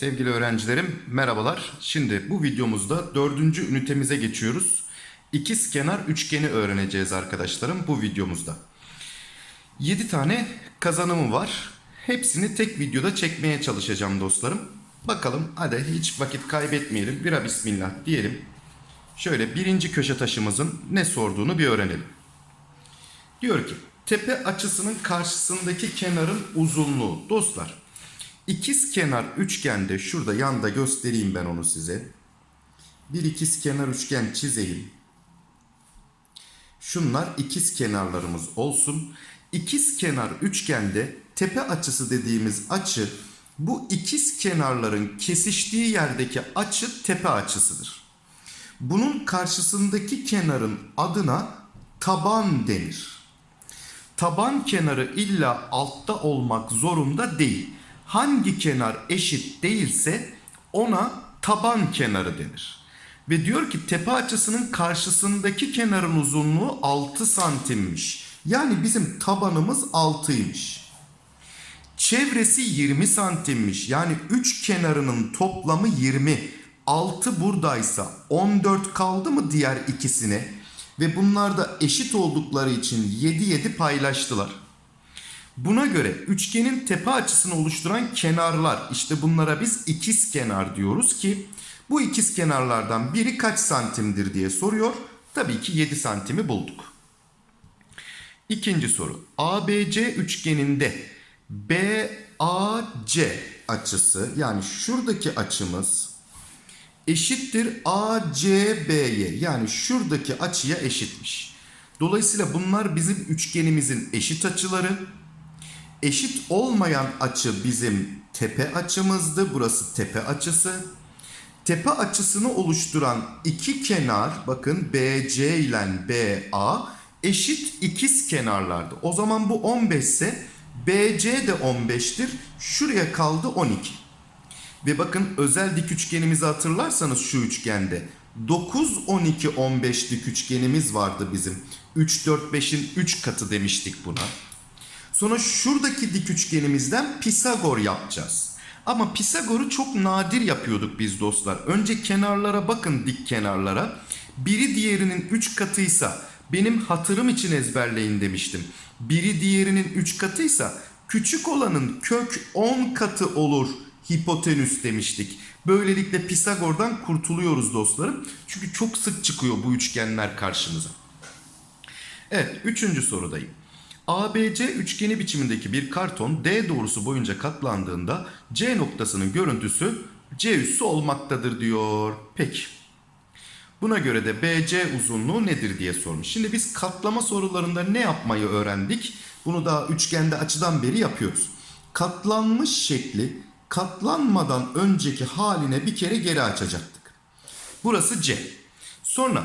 Sevgili öğrencilerim merhabalar. Şimdi bu videomuzda dördüncü ünitemize geçiyoruz. İkiz kenar üçgeni öğreneceğiz arkadaşlarım bu videomuzda. 7 tane kazanımı var. Hepsini tek videoda çekmeye çalışacağım dostlarım. Bakalım hadi hiç vakit kaybetmeyelim. Bira bismillah diyelim. Şöyle birinci köşe taşımızın ne sorduğunu bir öğrenelim. Diyor ki tepe açısının karşısındaki kenarın uzunluğu. Dostlar ikiz kenar üçgende şurada yanda göstereyim ben onu size. Bir ikiz kenar üçgen çizeyim. Şunlar ikiz kenarlarımız olsun. İkiz kenar üçgende tepe açısı dediğimiz açı bu ikiz kenarların kesiştiği yerdeki açı tepe açısıdır. Bunun karşısındaki kenarın adına taban denir. Taban kenarı illa altta olmak zorunda değil. Hangi kenar eşit değilse ona taban kenarı denir. Ve diyor ki tepe açısının karşısındaki kenarın uzunluğu 6 santimmiş. Yani bizim tabanımız 6'ymış. Çevresi 20 santimmiş. Yani 3 kenarının toplamı 20. 6 buradaysa 14 kaldı mı diğer ikisine? Ve bunlar da eşit oldukları için 7 7 paylaştılar. Buna göre üçgenin tepe açısını oluşturan kenarlar işte bunlara biz ikiz kenar diyoruz ki bu ikiz kenarlardan biri kaç santimdir diye soruyor. Tabii ki 7 santimi bulduk. İkinci soru. ABC üçgeninde BAC açısı yani şuradaki açımız eşittir ACB'ye yani şuradaki açıya eşitmiş. Dolayısıyla bunlar bizim üçgenimizin eşit açıları. Eşit olmayan açı bizim tepe açımızdı. Burası tepe açısı. Tepe açısını oluşturan iki kenar bakın BC ile BA eşit ikiz kenarlardı. O zaman bu 15 ise BC de 15'tir. Şuraya kaldı 12. Ve bakın özel dik üçgenimizi hatırlarsanız şu üçgende 9, 12, 15 dik üçgenimiz vardı bizim. 3, 4, 5'in 3 katı demiştik buna. Sonra şuradaki dik üçgenimizden Pisagor yapacağız. Ama Pisagor'u çok nadir yapıyorduk biz dostlar. Önce kenarlara bakın dik kenarlara. Biri diğerinin 3 katıysa benim hatırım için ezberleyin demiştim. Biri diğerinin 3 katıysa küçük olanın kök 10 katı olur hipotenüs demiştik. Böylelikle Pisagor'dan kurtuluyoruz dostlarım. Çünkü çok sık çıkıyor bu üçgenler karşımıza. Evet, üçüncü sorudayım. ABC üçgeni biçimindeki bir karton D doğrusu boyunca katlandığında C noktasının görüntüsü C üssü olmaktadır diyor. Peki. Buna göre de BC uzunluğu nedir diye sormuş. Şimdi biz katlama sorularında ne yapmayı öğrendik? Bunu daha üçgende açıdan beri yapıyoruz. Katlanmış şekli katlanmadan önceki haline bir kere geri açacaktık. Burası C. Sonra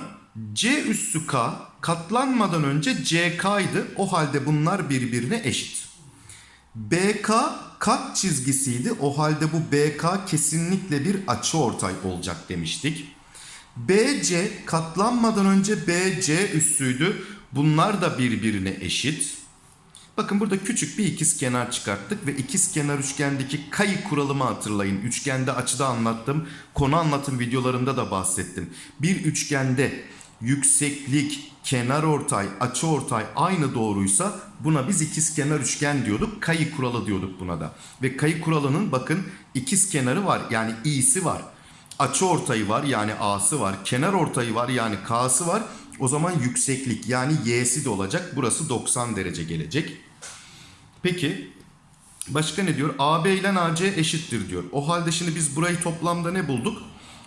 C üssü K katlanmadan önce CK'ydı. O halde bunlar birbirine eşit. BK kat çizgisiydi. O halde bu BK kesinlikle bir açıortay olacak demiştik. BC katlanmadan önce BC üssüydü. Bunlar da birbirine eşit. Bakın burada küçük bir ikiz kenar çıkarttık ve ikiz kenar üçgendeki kayı kuralımı hatırlayın. Üçgende açıda anlattım. Konu anlatım videolarında da bahsettim. Bir üçgende yükseklik, kenar ortay, açı ortay aynı doğruysa buna biz ikiz kenar üçgen diyorduk. Kayı kuralı diyorduk buna da. Ve kayı kuralının bakın ikiz kenarı var yani i'si var. Açı ortayı var yani a'sı var. Kenar ortayı var yani k'sı var. O zaman yükseklik yani y'si de olacak. Burası 90 derece gelecek. Peki başka ne diyor? AB ile AC eşittir diyor. O halde şimdi biz burayı toplamda ne bulduk?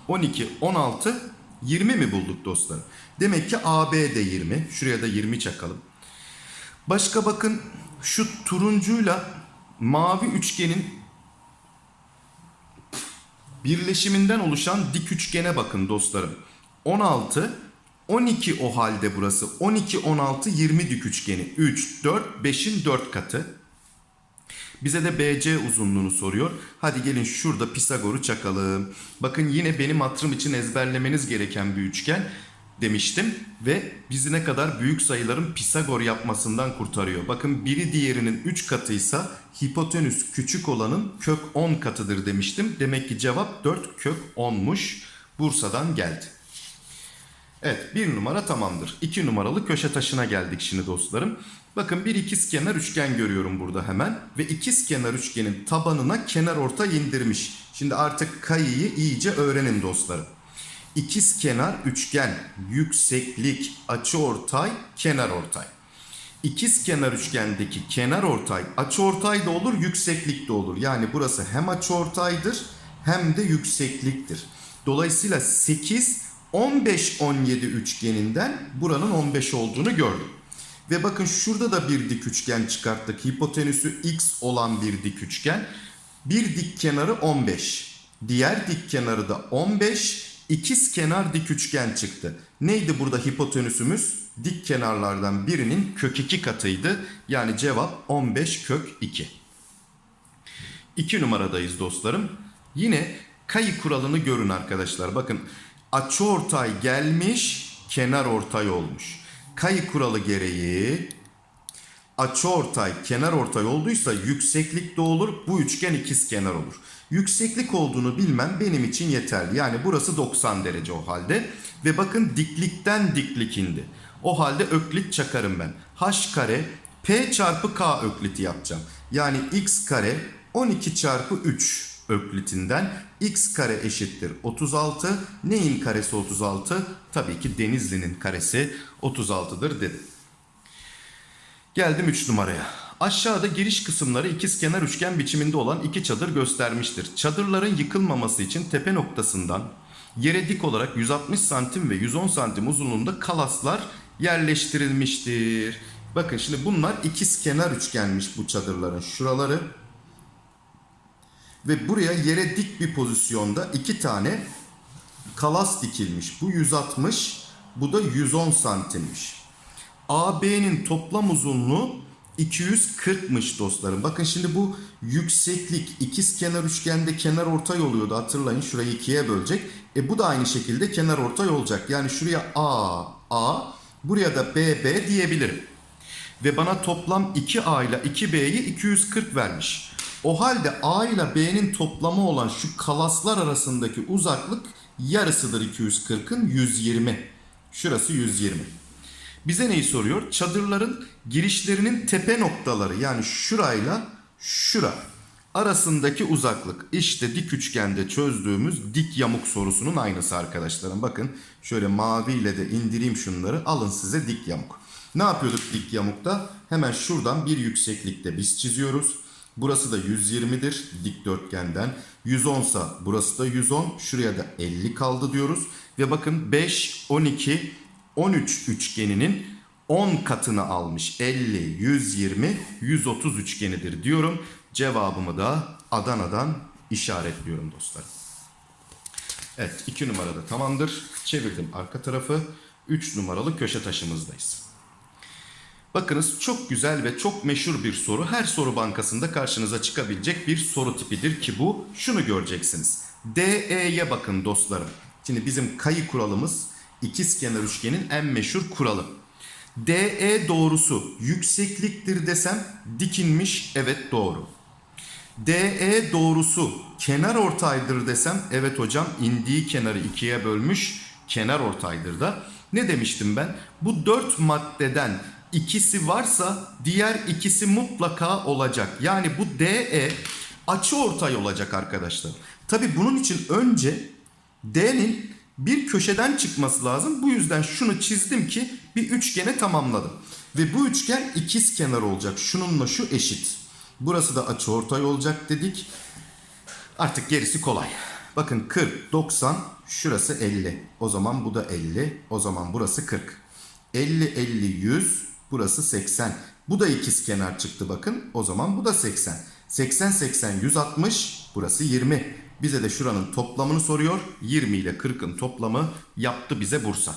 12, 16, 20 mi bulduk dostlar? Demek ki AB de 20. Şuraya da 20 çakalım. Başka bakın şu turuncuyla mavi üçgenin birleşiminden oluşan dik üçgene bakın dostlarım. 16, 12 o halde burası. 12, 16, 20 dik üçgeni. 3, 4, 5'in 4 katı. Bize de BC uzunluğunu soruyor. Hadi gelin şurada Pisagor'u çakalım. Bakın yine benim hatırım için ezberlemeniz gereken bir üçgen. demiştim ve bizi ne kadar büyük sayıların Pisagor yapmasından kurtarıyor. Bakın biri diğerinin 3 katıysa hipotenüs küçük olanın kök 10 katıdır demiştim. Demek ki cevap 4 kök 10'muş. Bursa'dan geldi. Evet bir numara tamamdır. 2 numaralı köşe taşına geldik şimdi dostlarım. Bakın bir ikizkenar üçgen görüyorum burada hemen. Ve ikizkenar üçgenin tabanına kenar ortay indirmiş. Şimdi artık kayıyı iyice öğrenin dostlarım. İkizkenar üçgen, yükseklik, açıortay, kenar ortay. İkizkenar üçgendeki kenar ortay, açıortay da olur, yükseklik de olur. Yani burası hem açıortaydır hem de yüksekliktir. Dolayısıyla 8 15 17 üçgeninden buranın 15 olduğunu gördüm. Ve bakın şurada da bir dik üçgen çıkarttık. Hipotenüsü x olan bir dik üçgen. Bir dik kenarı 15. Diğer dik kenarı da 15. İkiz kenar dik üçgen çıktı. Neydi burada hipotenüsümüz? Dik kenarlardan birinin kök 2 katıydı. Yani cevap 15 kök 2. 2 numaradayız dostlarım. Yine kayı kuralını görün arkadaşlar. Bakın açıortay gelmiş, kenar ortay olmuş. Kayı kuralı gereği açıortay, kenar ortay olduysa yükseklik de olur. Bu üçgen ikiz kenar olur. Yükseklik olduğunu bilmem benim için yeterli. Yani burası 90 derece o halde. Ve bakın diklikten diklik indi. O halde öklit çakarım ben. H kare P çarpı K ökliti yapacağım. Yani x kare 12 çarpı 3 öklitinden x kare eşittir 36. Neyin karesi 36? Tabii ki Denizli'nin karesi 36'dır dedim. Geldim 3 numaraya. Aşağıda giriş kısımları ikizkenar üçgen biçiminde olan iki çadır göstermiştir. Çadırların yıkılmaması için tepe noktasından yere dik olarak 160 santim ve 110 santim uzunluğunda kalaslar yerleştirilmiştir. Bakın şimdi bunlar ikizkenar üçgenmiş bu çadırların şuraları. Ve buraya yere dik bir pozisyonda iki tane kalas dikilmiş. Bu 160, bu da 110 santimmiş. AB'nin toplam uzunluğu 240'mış dostlarım. Bakın şimdi bu yükseklik ikiz kenar üçgende kenar ortay oluyordu hatırlayın. Şurayı ikiye bölecek. E bu da aynı şekilde kenar ortay olacak. Yani şuraya A, A, buraya da B, B diyebilirim. Ve bana toplam 2A ile 2B'yi 240 vermiş. O halde A ile B'nin toplamı olan şu kalaslar arasındaki uzaklık yarısıdır 240'ın 120. Şurası 120. Bize neyi soruyor? Çadırların girişlerinin tepe noktaları yani şurayla şura arasındaki uzaklık. İşte dik üçgende çözdüğümüz dik yamuk sorusunun aynısı arkadaşlarım. Bakın şöyle maviyle de indireyim şunları. Alın size dik yamuk. Ne yapıyorduk dik yamukta? Hemen şuradan bir yükseklikte biz çiziyoruz. Burası da 120'dir dikdörtgenden. 110 sa burası da 110. Şuraya da 50 kaldı diyoruz. Ve bakın 5, 12, 13 üçgeninin 10 katını almış. 50, 120, 130 üçgenidir diyorum. Cevabımı da Adana'dan işaretliyorum dostlarım. Evet 2 numarada tamamdır. Çevirdim arka tarafı. 3 numaralı köşe taşımızdayız. Bakınız çok güzel ve çok meşhur bir soru. Her soru bankasında karşınıza çıkabilecek bir soru tipidir ki bu. Şunu göreceksiniz. DE'ye bakın dostlarım. Şimdi bizim kayı kuralımız ikizkenar üçgenin en meşhur kuralı. DE doğrusu yüksekliktir desem dikinmiş evet doğru. DE doğrusu kenar ortaydır desem evet hocam indiği kenarı ikiye bölmüş kenar ortaydır da. Ne demiştim ben? Bu dört maddeden ikisi varsa diğer ikisi mutlaka olacak. Yani bu DE açı ortay olacak arkadaşlar. Tabi bunun için önce D'nin bir köşeden çıkması lazım. Bu yüzden şunu çizdim ki bir üçgene tamamladım. Ve bu üçgen ikiz kenar olacak. Şununla şu eşit. Burası da açı ortay olacak dedik. Artık gerisi kolay. Bakın 40, 90, şurası 50. O zaman bu da 50. O zaman burası 40. 50, 50, 100, burası 80. Bu da ikiz kenar çıktı bakın. O zaman bu da 80. 80, 80, 160, burası 20. Bize de şuranın toplamını soruyor. 20 ile 40'ın toplamı yaptı bize Bursa.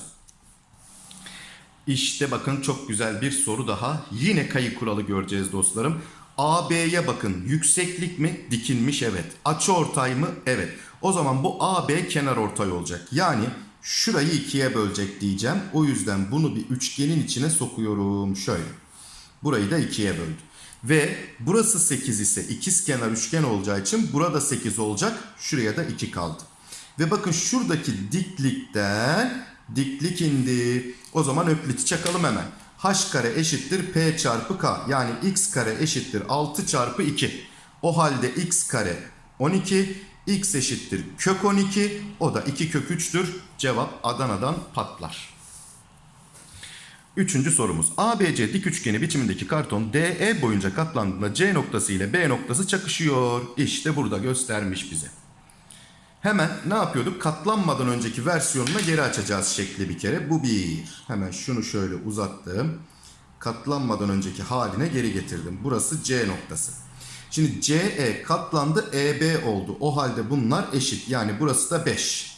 İşte bakın çok güzel bir soru daha. Yine kayı kuralı göreceğiz dostlarım. AB'ye bakın. Yükseklik mi? Dikilmiş evet. Açı ortay mı? Evet. O zaman bu AB kenar ortay olacak. Yani şurayı ikiye bölecek diyeceğim. O yüzden bunu bir üçgenin içine sokuyorum. Şöyle. Burayı da ikiye böldüm. Ve burası 8 ise ikizkenar üçgen olacağı için burada 8 olacak. Şuraya da 2 kaldı. Ve bakın şuradaki diklikten diklik indi. O zaman ökliti çakalım hemen. h kare eşittir p çarpı k. Yani x kare eşittir 6 çarpı 2. O halde x kare 12. x eşittir kök 12. O da 2 kök 3'tür. Cevap Adana'dan patlar. Üçüncü sorumuz. ABC dik üçgeni biçimindeki karton DE boyunca katlandığında C noktası ile B noktası çakışıyor. İşte burada göstermiş bize. Hemen ne yapıyorduk? Katlanmadan önceki versiyonuna geri açacağız şekli bir kere. Bu bir. Hemen şunu şöyle uzattım. Katlanmadan önceki haline geri getirdim. Burası C noktası. Şimdi CE katlandı EB oldu. O halde bunlar eşit. Yani burası da 5.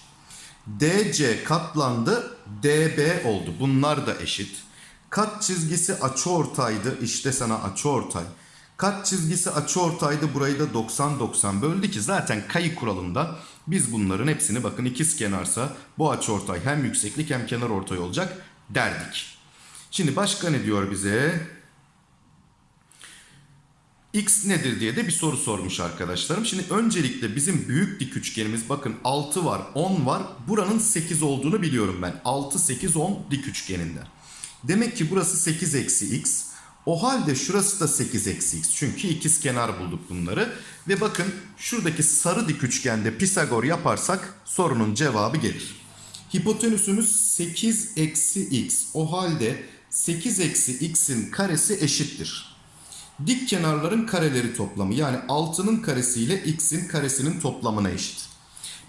DC katlandı DB oldu. Bunlar da eşit. Kat çizgisi açıortaydı. İşte sana açıortay. Kat çizgisi açıortaydı. Burayı da 90-90 böldü ki zaten kayı kuralında biz bunların hepsini bakın ikiz kenarsa bu açıortay hem yükseklik hem kenar ortay olacak derdik. Şimdi başka ne diyor bize? X nedir diye de bir soru sormuş arkadaşlarım. Şimdi öncelikle bizim büyük dik üçgenimiz bakın 6 var 10 var. Buranın 8 olduğunu biliyorum ben. 6, 8, 10 dik üçgeninde. Demek ki burası 8 eksi x. O halde şurası da 8 eksi x. Çünkü ikiz kenar bulduk bunları. Ve bakın şuradaki sarı dik üçgende Pisagor yaparsak sorunun cevabı gelir. Hipotenüsümüz 8 eksi x. O halde 8 eksi x'in karesi eşittir. Dik kenarların kareleri toplamı yani 6'nın karesi ile x'in karesinin toplamına eşit.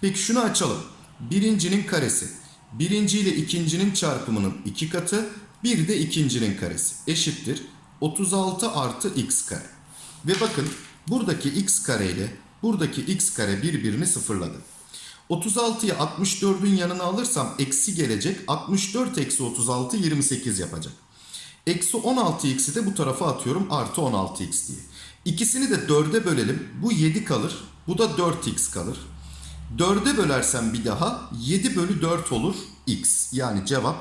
Peki şunu açalım. Birincinin karesi. Birinci ile ikincinin çarpımının iki katı. Bir de ikincinin karesi. Eşittir. 36 artı x kare. Ve bakın buradaki x kare ile buradaki x kare birbirini sıfırladı. 36'yı 64'ün yanına alırsam eksi gelecek. 64 eksi 36 28 yapacak. Eksi 16x'i de bu tarafa atıyorum artı 16x diye. İkisini de 4'e bölelim. Bu 7 kalır. Bu da 4x kalır. 4'e bölersem bir daha 7 bölü 4 olur x. Yani cevap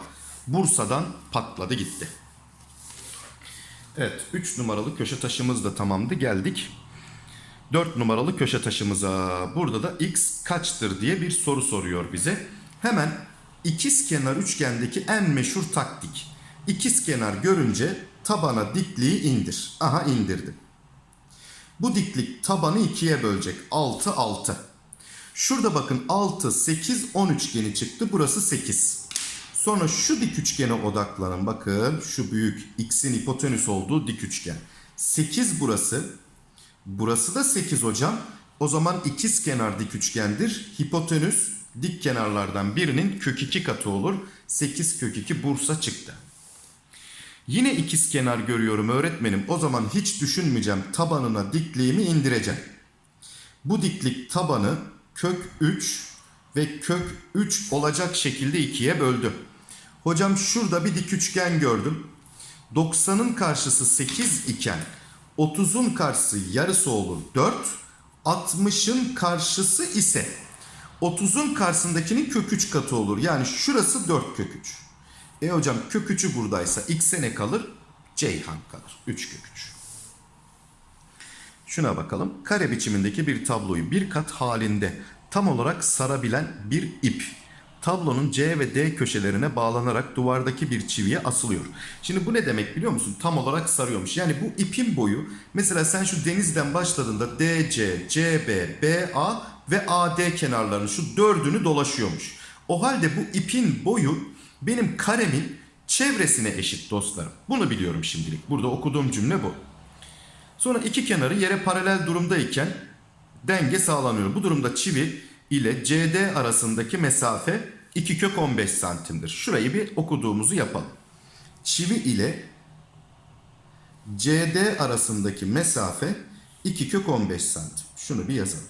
Bursa'dan patladı gitti. Evet 3 numaralı köşe taşımız da tamamdı geldik. 4 numaralı köşe taşımıza. Burada da x kaçtır diye bir soru soruyor bize. Hemen ikiz kenar üçgendeki en meşhur taktik. İkiz kenar görünce tabana dikliği indir. Aha indirdim. Bu diklik tabanı ikiye bölecek. 6 6. Şurada bakın 6 8 10 üçgeni çıktı. Burası 8. Sonra şu dik üçgene odaklanın. Bakın şu büyük x'in hipotenüs olduğu dik üçgen. 8 burası. Burası da 8 hocam. O zaman ikiz kenar dik üçgendir. Hipotenüs dik kenarlardan birinin kök 2 katı olur. 8 kök 2 Bursa çıktı. Yine ikiz kenar görüyorum öğretmenim. O zaman hiç düşünmeyeceğim. Tabanına dikliğimi indireceğim. Bu diklik tabanı kök 3 ve kök 3 olacak şekilde ikiye böldü. Hocam şurada bir dik üçgen gördüm. 90'ın karşısı 8 iken 30'un karşısı yarısı olur 4. 60'ın karşısı ise 30'un karşısındakinin kök 3 katı olur. Yani şurası 4 kök 3. E hocam kök 3'ü buradaysa x'e ne kalır? Ceyhan kalır. 3 kök 3. Şuna bakalım. Kare biçimindeki bir tabloyu bir kat halinde tam olarak sarabilen bir ip tablonun C ve D köşelerine bağlanarak duvardaki bir çiviye asılıyor. Şimdi bu ne demek biliyor musun? Tam olarak sarıyormuş. Yani bu ipin boyu mesela sen şu denizden başladığında DC, CB, BA ve AD kenarlarının şu dördünü dolaşıyormuş. O halde bu ipin boyu benim karemin çevresine eşit dostlarım. Bunu biliyorum şimdilik. Burada okuduğum cümle bu. Sonra iki kenarı yere paralel durumdayken denge sağlanıyor. Bu durumda çivi ile CD arasındaki mesafe 2 kök 15 santimdir. Şurayı bir okuduğumuzu yapalım. Çivi ile CD arasındaki mesafe 2 kök 15 santim. Şunu bir yazalım.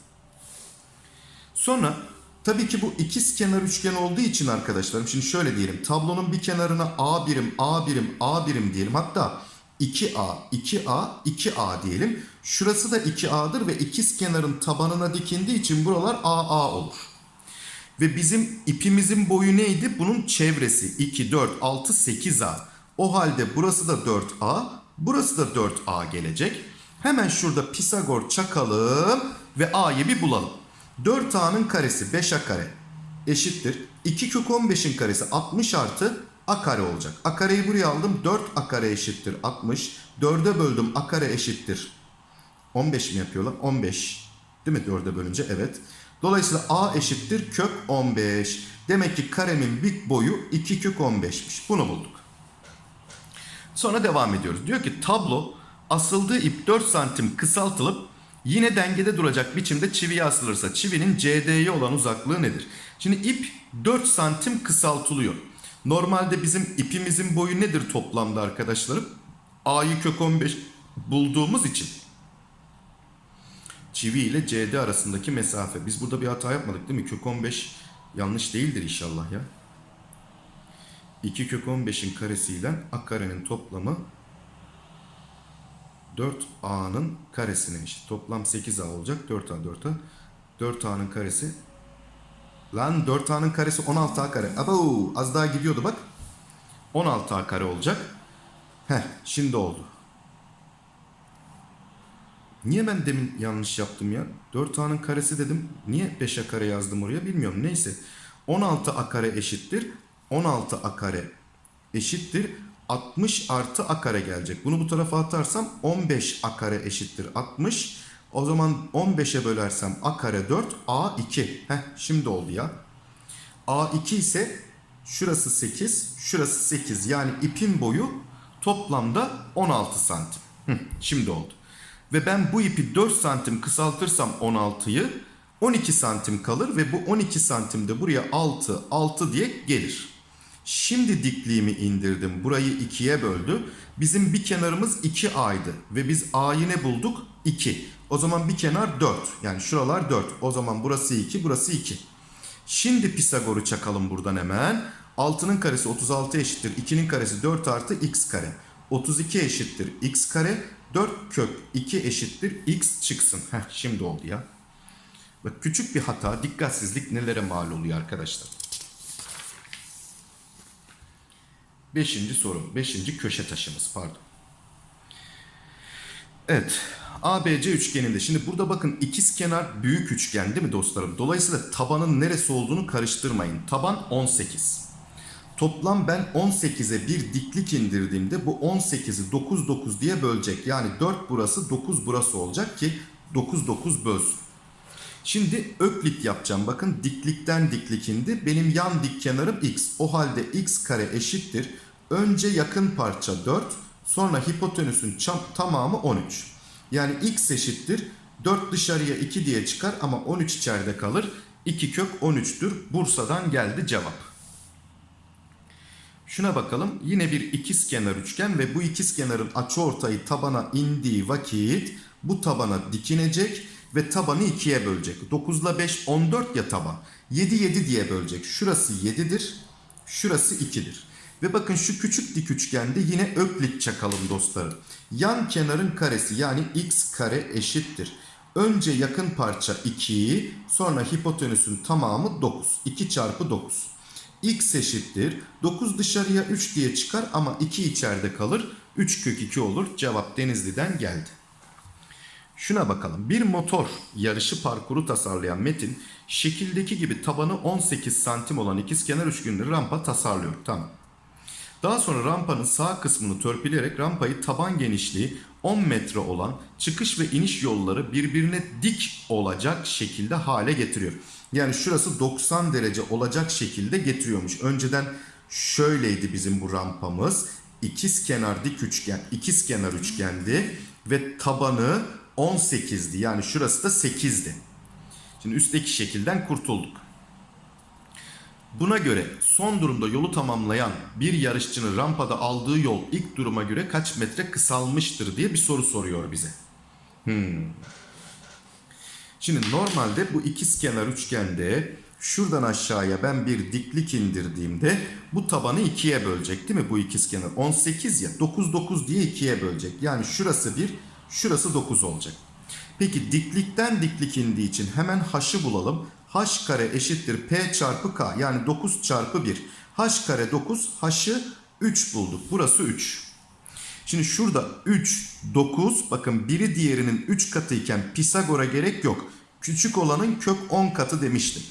Sonra tabii ki bu ikiz kenar üçgen olduğu için arkadaşlarım şimdi şöyle diyelim. Tablonun bir kenarına A birim, A birim, A birim diyelim. Hatta 2A, 2A, 2A diyelim. Şurası da 2A'dır ve ikiz kenarın tabanına dikindiği için buralar AA olur. Ve bizim ipimizin boyu neydi? Bunun çevresi 2, 4, 6, 8A. O halde burası da 4A, burası da 4A gelecek. Hemen şurada Pisagor çakalım ve A'yı bir bulalım. 4A'nın karesi 5A kare eşittir. 2 kök 15'in karesi 60 artı A kare olacak. A kareyi buraya aldım. 4 A kare eşittir 60. 4'e böldüm A kare eşittir 15 mi yapıyorlar? 15. Değil mi 4'e bölünce? Evet. Dolayısıyla A eşittir kök 15. Demek ki karemin bit boyu 2 kök 15'miş. Bunu bulduk. Sonra devam ediyoruz. Diyor ki tablo asıldığı ip 4 santim kısaltılıp yine dengede duracak biçimde çiviye asılırsa çivinin CD'ye olan uzaklığı nedir? Şimdi ip 4 santim kısaltılıyor. Normalde bizim ipimizin boyu nedir toplamda arkadaşlarım? A'yı kök 15 bulduğumuz için çivi ile CD arasındaki mesafe. Biz burada bir hata yapmadık değil mi? Kök 15 yanlış değildir inşallah ya. 2 kök 15'in karesiyle a karenin toplamı 4a'nın karesine eşit. Toplam 8a olacak. 4a 4a. 4a'nın karesi. Lan 4a'nın karesi 16a kare. Abo az daha gidiyordu bak. 16a kare olacak. Heh şimdi oldu. Niye ben demin yanlış yaptım ya? 4a'nın karesi dedim. Niye 5a kare yazdım oraya bilmiyorum. Neyse. 16a kare eşittir. 16a kare eşittir. 60 artı a kare gelecek. Bunu bu tarafa atarsam 15 a kare eşittir 60. O zaman 15'e bölersem a kare 4 a 2. Heh şimdi oldu ya. a 2 ise şurası 8 şurası 8 yani ipin boyu toplamda 16 santim. Hı, şimdi oldu. Ve ben bu ipi 4 santim kısaltırsam 16'yı 12 santim kalır ve bu 12 santimde buraya 6 6 diye gelir. Şimdi dikliğimi indirdim. Burayı 2'ye böldü. Bizim bir kenarımız 2A'ydı. Ve biz A'yı ne bulduk? 2. O zaman bir kenar 4. Yani şuralar 4. O zaman burası 2, burası 2. Şimdi Pisagor'u çakalım buradan hemen. 6'nın karesi 36 eşittir. 2'nin karesi 4 artı x kare. 32 eşittir x kare. 4 kök 2 eşittir x çıksın. Heh, şimdi oldu ya. Bak küçük bir hata, dikkatsizlik nelere mal oluyor arkadaşlar. Beşinci soru. Beşinci köşe taşımız pardon. Evet. ABC üçgeninde. Şimdi burada bakın ikiz kenar büyük üçgen değil mi dostlarım? Dolayısıyla tabanın neresi olduğunu karıştırmayın. Taban 18. Toplam ben 18'e bir diklik indirdiğimde bu 18'i 9 9 diye bölecek. Yani 4 burası 9 burası olacak ki 9 9 bölsün. Şimdi öklit yapacağım. Bakın diklikten diklik indi. Benim yan dik kenarım x. O halde x kare eşittir. Önce yakın parça 4. Sonra hipotenüsün tamamı 13. Yani x eşittir. 4 dışarıya 2 diye çıkar ama 13 içeride kalır. 2 kök 13'tür. Bursa'dan geldi cevap. Şuna bakalım. Yine bir ikiz kenar üçgen ve bu ikiz kenarın açıortayı tabana indiği vakit bu tabana dikinecek ve tabanı 2'ye bölecek. 9 ile 5 14 ya taban. 7 7 diye bölecek. Şurası 7'dir. Şurası 2'dir. Ve bakın şu küçük dik üçgende yine öklit çakalım dostlarım. Yan kenarın karesi yani x kare eşittir. Önce yakın parça 2'yi sonra hipotenüsün tamamı 9. 2 çarpı 9. x eşittir. 9 dışarıya 3 diye çıkar ama 2 içeride kalır. 3 kök 2 olur. Cevap Denizli'den geldi. Şuna bakalım. Bir motor yarışı parkuru tasarlayan Metin şekildeki gibi tabanı 18 santim olan ikizkenar üçgenli rampa tasarlıyor. Tamam. Daha sonra rampanın sağ kısmını törpüleyerek rampayı taban genişliği 10 metre olan çıkış ve iniş yolları birbirine dik olacak şekilde hale getiriyor. Yani şurası 90 derece olacak şekilde getiriyormuş. Önceden şöyleydi bizim bu rampamız. İkiz kenar dik üçgen, ikiz kenar üçgendi ve tabanı 18'di. Yani şurası da 8'di. Şimdi üstteki şekilden kurtulduk. Buna göre son durumda yolu tamamlayan bir yarışçının rampada aldığı yol ilk duruma göre kaç metre kısalmıştır diye bir soru soruyor bize. Hmm. Şimdi normalde bu ikiz kenar üçgende şuradan aşağıya ben bir diklik indirdiğimde bu tabanı ikiye bölecek değil mi bu ikiz kenar? 18 ya 9 9 diye ikiye bölecek. Yani şurası 1 şurası 9 olacak. Peki diklikten diklik indiği için hemen h'ı bulalım. h kare eşittir p çarpı k yani 9 çarpı 1. h kare 9 h'ı 3 bulduk. Burası 3. Şimdi şurada 3, 9 bakın biri diğerinin 3 katıyken Pisagor'a gerek yok. Küçük olanın kök 10 katı demiştim.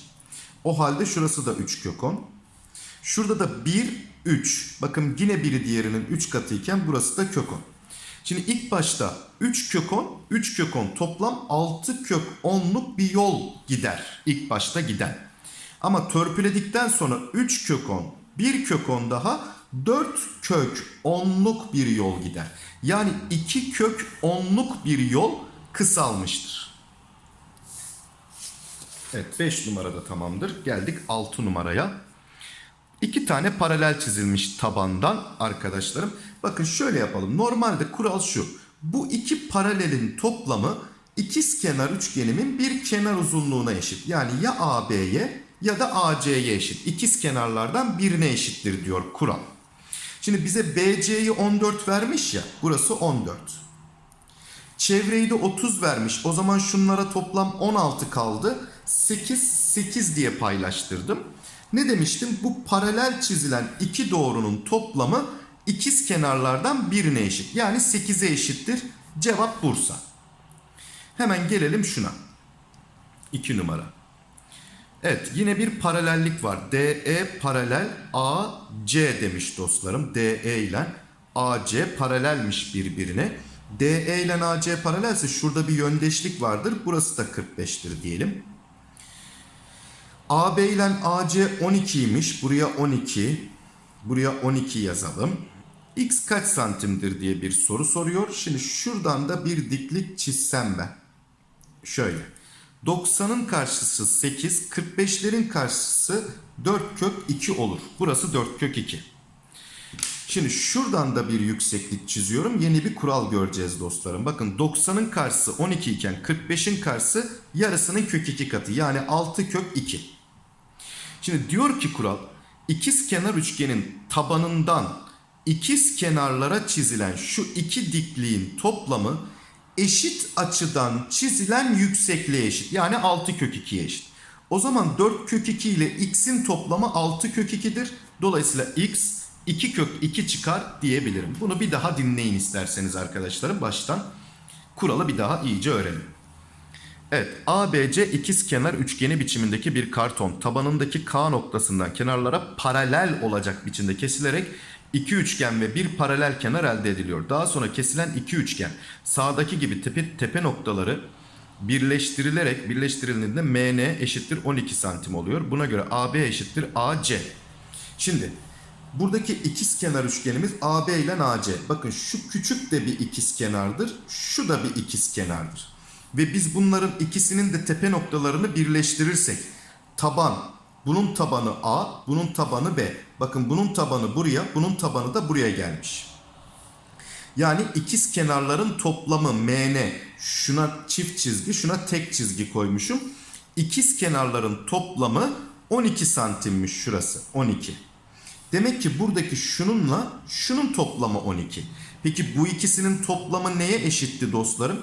O halde şurası da 3 kök 10. Şurada da 1, 3. Bakın yine biri diğerinin 3 katıyken burası da kök 10. Şimdi ilk başta 3 kök 10, 3 kök 10 toplam 6 kök 10'luk bir yol gider. İlk başta giden. Ama törpüledikten sonra 3 kök 10, 1 kök 10 daha 4 kök 10'luk bir yol gider. Yani 2 kök 10'luk bir yol kısalmıştır. Evet 5 numarada tamamdır. Geldik 6 numaraya. İki tane paralel çizilmiş tabandan arkadaşlarım. Bakın şöyle yapalım. Normalde kural şu. Bu iki paralelin toplamı ikiz kenar üçgenimin bir kenar uzunluğuna eşit. Yani ya AB'ye ya da AC'ye eşit. İkiz kenarlardan birine eşittir diyor kural. Şimdi bize BC'yi 14 vermiş ya. Burası 14. Çevreyi de 30 vermiş. O zaman şunlara toplam 16 kaldı. 8, 8 diye paylaştırdım. Ne demiştim? Bu paralel çizilen iki doğrunun toplamı ikiz kenarlardan birine eşit. Yani 8'e eşittir. Cevap Bursa. Hemen gelelim şuna. 2 numara. Evet yine bir paralellik var. DE paralel AC demiş dostlarım. DE ile AC paralelmiş birbirine. DE ile AC paralelse şurada bir yöndeşlik vardır. Burası da 45'tir diyelim. AB ile AC 12'ymiş. Buraya 12. Buraya 12 yazalım. X kaç santimdir diye bir soru soruyor. Şimdi şuradan da bir diklik çizsem ben. Şöyle. 90'ın karşısı 8, 45'lerin karşısı 4 kök 2 olur. Burası 4 kök 2. Şimdi şuradan da bir yükseklik çiziyorum. Yeni bir kural göreceğiz dostlarım. Bakın 90'ın karşısı 12 iken 45'in karşısı yarısının kök 2 katı. Yani 6 kök 2. Şimdi diyor ki kural ikiz kenar üçgenin tabanından ikiz kenarlara çizilen şu iki dikliğin toplamı eşit açıdan çizilen yüksekliğe eşit. Yani 6 kök 2'ye eşit. O zaman 4 kök 2 ile x'in toplamı 6 kök 2'dir. Dolayısıyla x 2 kök 2 çıkar diyebilirim. Bunu bir daha dinleyin isterseniz arkadaşlarım. Baştan kuralı bir daha iyice öğrenin. Evet ABC ikiz kenar üçgeni biçimindeki bir karton tabanındaki K noktasından kenarlara paralel olacak biçimde kesilerek iki üçgen ve bir paralel kenar elde ediliyor. Daha sonra kesilen iki üçgen sağdaki gibi tepe, tepe noktaları birleştirilerek birleştirildiğinde MN eşittir 12 santim oluyor. Buna göre AB eşittir AC. Şimdi buradaki ikiz kenar üçgenimiz AB ile AC. Bakın şu küçük de bir ikiz kenardır. Şu da bir ikiz kenardır. Ve biz bunların ikisinin de tepe noktalarını birleştirirsek taban bunun tabanı A, bunun tabanı B. Bakın bunun tabanı buraya, bunun tabanı da buraya gelmiş. Yani ikiz kenarların toplamı MN. Şuna çift çizgi, şuna tek çizgi koymuşum. İkiz kenarların toplamı 12 santimmiş şurası. 12. Demek ki buradaki şununla şunun toplamı 12. Peki bu ikisinin toplamı neye eşitti dostlarım?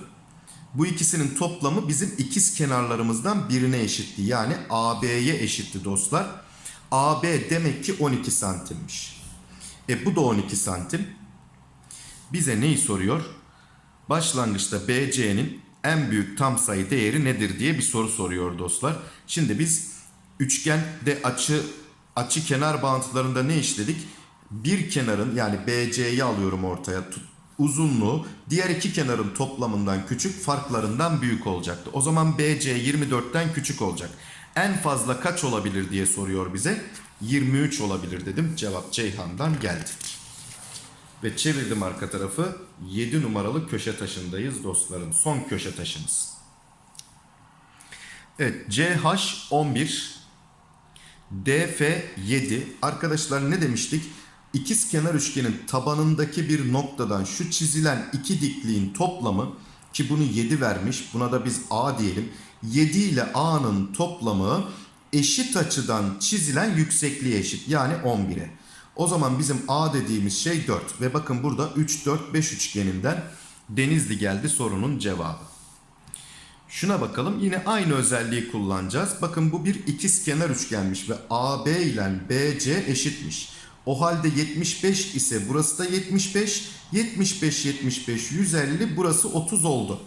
Bu ikisinin toplamı bizim ikiz kenarlarımızdan birine eşitti. Yani AB'ye eşitti dostlar. AB demek ki 12 santimmiş. E bu da 12 santim. Bize neyi soruyor? Başlangıçta BC'nin en büyük tam sayı değeri nedir diye bir soru soruyor dostlar. Şimdi biz üçgende açı açı kenar bağıntılarında ne işledik? Bir kenarın yani BC'yi alıyorum ortaya tut, uzunluğu diğer iki kenarın toplamından küçük farklarından büyük olacaktı. O zaman BC 24'ten küçük olacak. En fazla kaç olabilir diye soruyor bize. 23 olabilir dedim. Cevap Ceyhan'dan geldi. Ve çevirdim arka tarafı. 7 numaralı köşe taşındayız dostlarım. Son köşe taşımız. Evet CH 11 DF 7. Arkadaşlar ne demiştik? İkiz kenar üçgenin tabanındaki bir noktadan şu çizilen iki dikliğin toplamı ki bunu 7 vermiş. Buna da biz A diyelim. 7 ile A'nın toplamı eşit açıdan çizilen yüksekliğe eşit. Yani 11'e. O zaman bizim A dediğimiz şey 4. Ve bakın burada 3, 4, 5 üçgeninden Denizli geldi sorunun cevabı. Şuna bakalım. Yine aynı özelliği kullanacağız. Bakın bu bir ikizkenar üçgenmiş ve AB ile BC eşitmiş. O halde 75 ise burası da 75. 75 75 150 burası 30 oldu.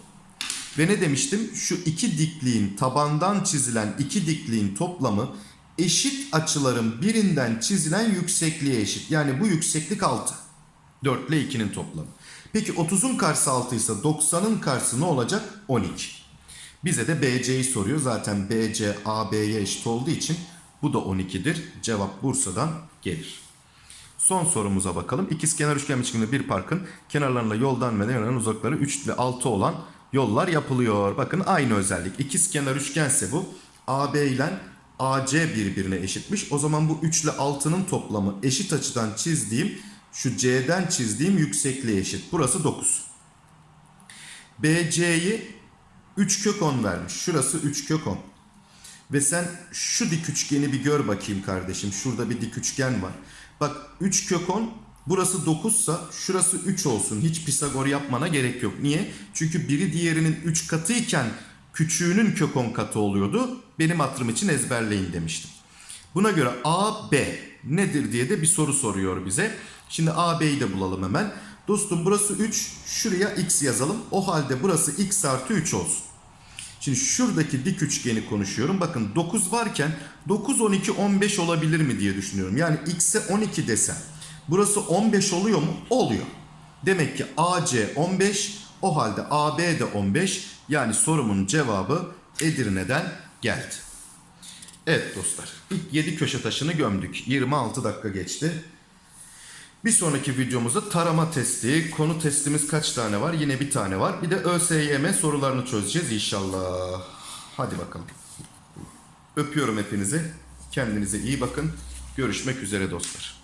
Ve ne demiştim? Şu iki dikliğin tabandan çizilen iki dikliğin toplamı eşit açıların birinden çizilen yüksekliğe eşit. Yani bu yükseklik 6. 4 ile 2'nin toplamı. Peki 30'un karşısı 6 ise 90'ın karşısı ne olacak? 12. Bize de BC'yi soruyor. Zaten BC AB'ye eşit olduğu için bu da 12'dir. Cevap Bursa'dan gelir. Son sorumuza bakalım. İkizkenar üçgen biçiminde bir parkın kenarlarında yoldan ve yanların uzakları 3 ve 6 olan yollar yapılıyor. Bakın aynı özellik. İkizkenar üçgense bu. AB ile AC birbirine eşitmiş. O zaman bu 3 ile 6'nın toplamı eşit açıdan çizdiğim şu C'den çizdiğim yüksekliğe eşit. Burası 9. BC'yi 3 kök 10 vermiş. Şurası 3 kök 10. Ve sen şu dik üçgeni bir gör bakayım kardeşim. Şurada bir dik üçgen var. Bak 3 kök 10 burası 9 sa şurası 3 olsun. Hiç Pisagor yapmana gerek yok. Niye? Çünkü biri diğerinin 3 katıyken küçüğünün kök 10 katı oluyordu. Benim hatırım için ezberleyin demiştim. Buna göre AB nedir diye de bir soru soruyor bize. Şimdi AB'yi de bulalım hemen. Dostum burası 3. Şuraya x yazalım. O halde burası x artı 3 olsun. Şimdi şuradaki dik üçgeni konuşuyorum. Bakın 9 varken 9, 12, 15 olabilir mi diye düşünüyorum. Yani x'e 12 desem. Burası 15 oluyor mu? Oluyor. Demek ki AC 15. O halde AB de 15. Yani sorumun cevabı Edirne'den geldi. Evet dostlar. İlk 7 köşe taşını gömdük. 26 dakika geçti. Bir sonraki videomuzda tarama testi, konu testimiz kaç tane var? Yine bir tane var. Bir de ÖSYM sorularını çözeceğiz inşallah. Hadi bakalım. Öpüyorum hepinizi. Kendinize iyi bakın. Görüşmek üzere dostlar.